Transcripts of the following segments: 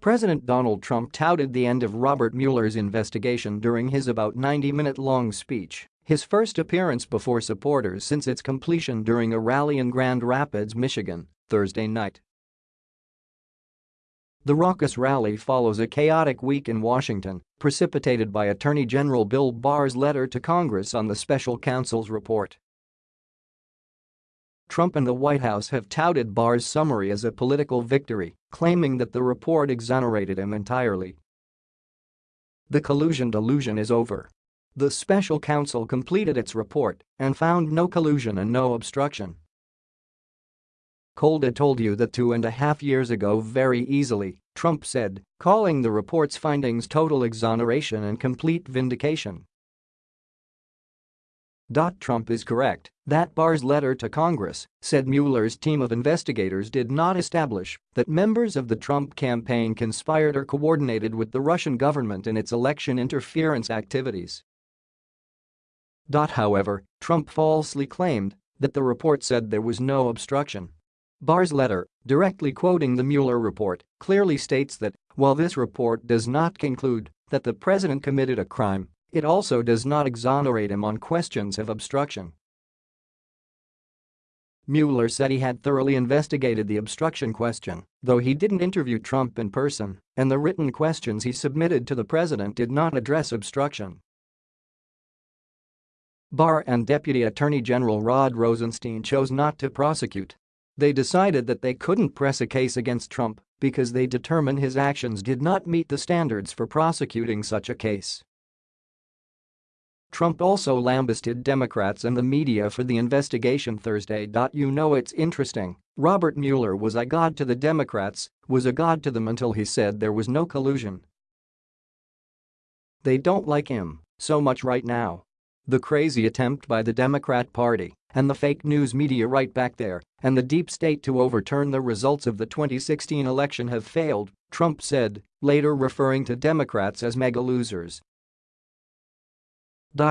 President Donald Trump touted the end of Robert Mueller's investigation during his about 90-minute-long speech, his first appearance before supporters since its completion during a rally in Grand Rapids, Michigan, Thursday night. The raucous rally follows a chaotic week in Washington, precipitated by Attorney General Bill Barr's letter to Congress on the special counsel's report. Trump and the White House have touted Barr's summary as a political victory, claiming that the report exonerated him entirely. The collusion delusion is over. The special counsel completed its report and found no collusion and no obstruction. Colda told you that two and a half years ago very easily, Trump said, calling the report's findings total exoneration and complete vindication. Trump is correct that Barr's letter to Congress said Mueller's team of investigators did not establish that members of the Trump campaign conspired or coordinated with the Russian government in its election interference activities. However, Trump falsely claimed that the report said there was no obstruction. Barr's letter, directly quoting the Mueller report, clearly states that, while this report does not conclude that the president committed a crime, it also does not exonerate him on questions of obstruction. Mueller said he had thoroughly investigated the obstruction question, though he didn't interview Trump in person, and the written questions he submitted to the president did not address obstruction. Barr and Deputy Attorney General Rod Rosenstein chose not to prosecute they decided that they couldn't press a case against Trump because they determined his actions did not meet the standards for prosecuting such a case. Trump also lambasted Democrats and the media for the investigation Thursday. You know it's interesting, Robert Mueller was a god to the Democrats, was a god to them until he said there was no collusion. They don't like him so much right now. The crazy attempt by the Democrat Party and the fake news media right back there and the deep state to overturn the results of the 2016 election have failed, Trump said, later referring to Democrats as mega losers.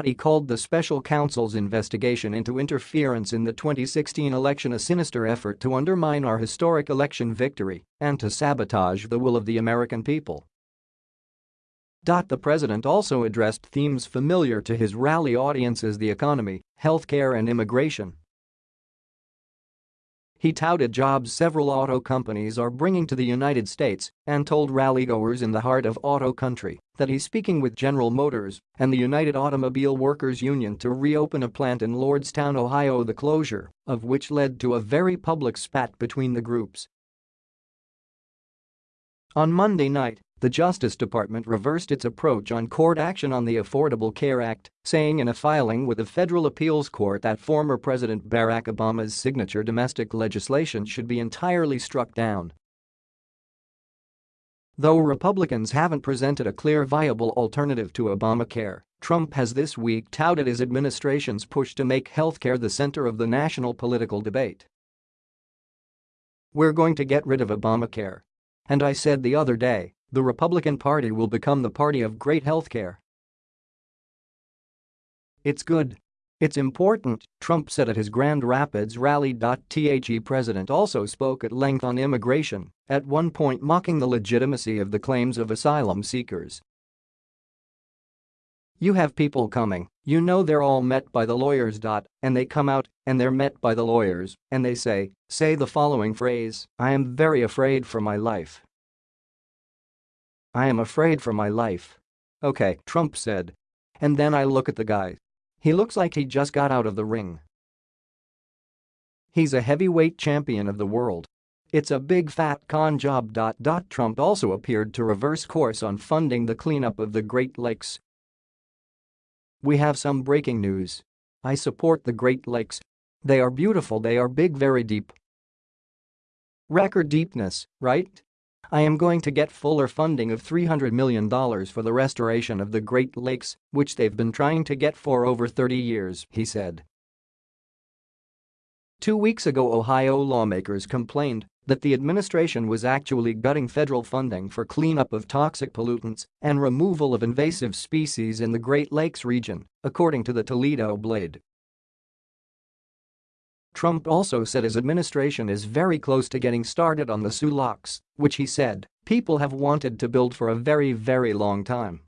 He called the special counsel's investigation into interference in the 2016 election a sinister effort to undermine our historic election victory and to sabotage the will of the American people. The president also addressed themes familiar to his rally audiences the economy, healthcare and immigration. He touted jobs several auto companies are bringing to the United States and told rallygoers in the heart of auto country that he's speaking with General Motors and the United Automobile Workers Union to reopen a plant in Lordstown, Ohio the closure of which led to a very public spat between the groups. On Monday night, the Justice Department reversed its approach on court action on the Affordable Care Act, saying in a filing with the federal appeals court that former President Barack Obama's signature domestic legislation should be entirely struck down. Though Republicans haven't presented a clear viable alternative to Obamacare, Trump has this week touted his administration's push to make healthcare the center of the national political debate. We're going to get rid of Obamacare. And I said the other day the Republican Party will become the party of great healthcare. It's good. It's important, Trump said at his Grand Rapids rally. The president also spoke at length on immigration, at one point mocking the legitimacy of the claims of asylum seekers. You have people coming, you know they're all met by the lawyers. And they come out, and they're met by the lawyers, and they say, say the following phrase, I am very afraid for my life. I am afraid for my life. Okay, Trump said. And then I look at the guy. He looks like he just got out of the ring. He's a heavyweight champion of the world. It's a big fat con job. Trump also appeared to reverse course on funding the cleanup of the Great Lakes. We have some breaking news. I support the Great Lakes. They are beautiful, they are big, very deep. Record deepness, right? I am going to get fuller funding of $300 million for the restoration of the Great Lakes, which they've been trying to get for over 30 years, he said. Two weeks ago Ohio lawmakers complained that the administration was actually gutting federal funding for cleanup of toxic pollutants and removal of invasive species in the Great Lakes region, according to the Toledo Blade. Trump also said his administration is very close to getting started on the Soo locks, which he said people have wanted to build for a very very long time.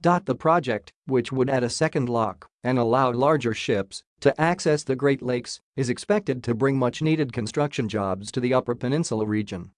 The project, which would add a second lock and allow larger ships to access the Great Lakes, is expected to bring much-needed construction jobs to the Upper Peninsula region.